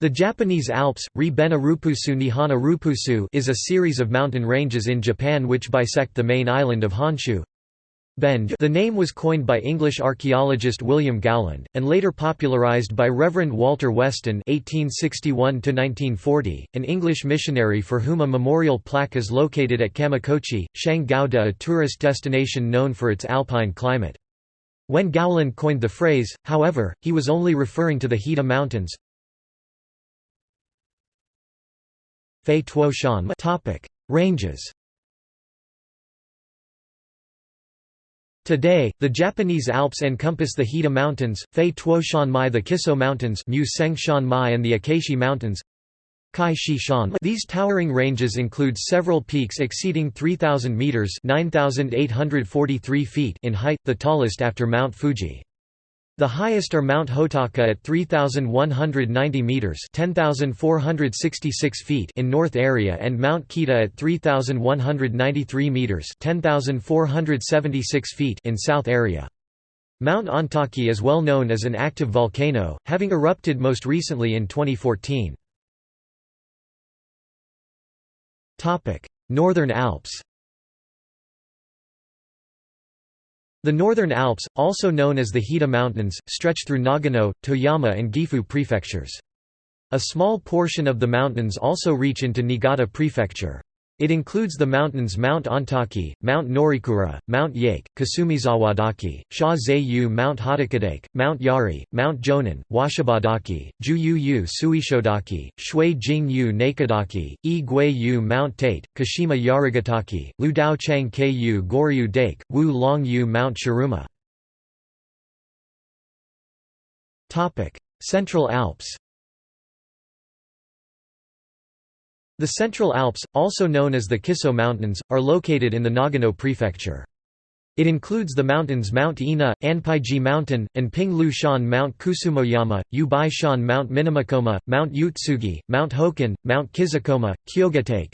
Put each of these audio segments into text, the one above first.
The Japanese Alps, Ri-bena Rupusu Nihana Rupusu is a series of mountain ranges in Japan which bisect the main island of Honshu. The name was coined by English archaeologist William Gowland, and later popularized by Reverend Walter Weston (1861–1940), an English missionary for whom a memorial plaque is located at Kamikochi, Shangou-de, a tourist destination known for its alpine climate. When Gowland coined the phrase, however, he was only referring to the Hida Mountains. Fei Tuo Shan Topic: Ranges. Today, the Japanese Alps encompass the Hida Mountains, Fei Tuo Shan Mai the Kiso Mountains Mu Seng Shan Mai and the Akaishi Mountains These towering ranges include several peaks exceeding 3,000 metres 9,843 feet in height, the tallest after Mount Fuji. The highest are Mount Hotaka at 3,190 metres (10,466 feet in north area and Mount Kita at 3,193 metres (10,476 feet in south area. Mount Ontake is well known as an active volcano, having erupted most recently in 2014. Northern Alps The Northern Alps, also known as the Hida Mountains, stretch through Nagano, Toyama and Gifu prefectures. A small portion of the mountains also reach into Niigata Prefecture. It includes the mountains Mount Ontake, Mount Norikura, Mount Yake, Kasumizawadake, Sha Zayu Mount Hotakadake, Mount Yari, Mount Jonen, Washibadake, Juyu Suishodake, Shui Jing Yu Nakadake, E Gui Yu Mount Tate, Kashima Yarigatake, Ludao Chang Ku Goryu Dake, Wu Long Yu Mount Shirouma. Central Alps The Central Alps, also known as the Kiso Mountains, are located in the Nagano prefecture. It includes the mountains Mount Ina, Anpaiji Mountain, and Ping Shan Mount Kusumoyama, Ubai Shan Mount Minamikoma, Mount Utsugi, Mount Hokan, Mount Kisokoma, Kyogatake.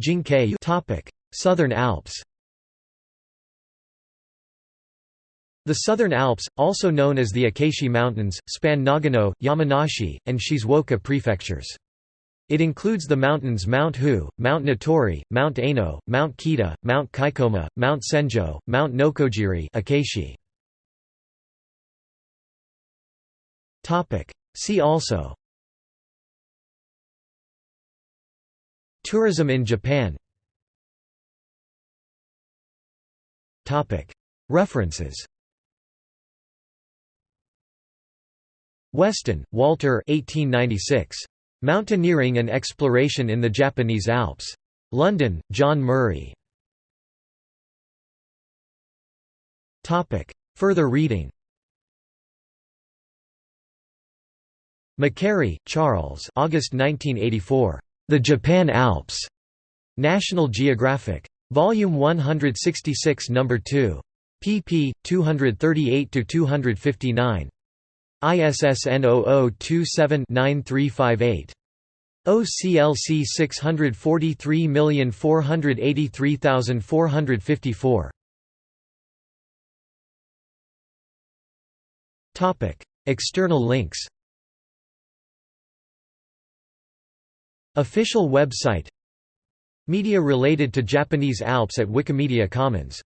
Jinkei Southern Alps The Southern Alps, also known as the Akaishi Mountains, span Nagano, Yamanashi, and Shizuoka prefectures. It includes the mountains Mount Hu, Mount Notori, Mount Aino, Mount Kita, Mount Kaikoma, Mount Senjo, Mount Nokogiri Akaishi. See also. Tourism in Japan. References Weston, Walter 1896. Mountaineering and Exploration in the Japanese Alps. London, John Murray. Further reading McCarry, Charles August 1984. The Japan Alps. National Geographic. Volume 166 No. 2. pp. 238–259. ISSN 0027-9358. OCLC 643483454. Topic: External links. Official website Media related to Japanese Alps at Wikimedia Commons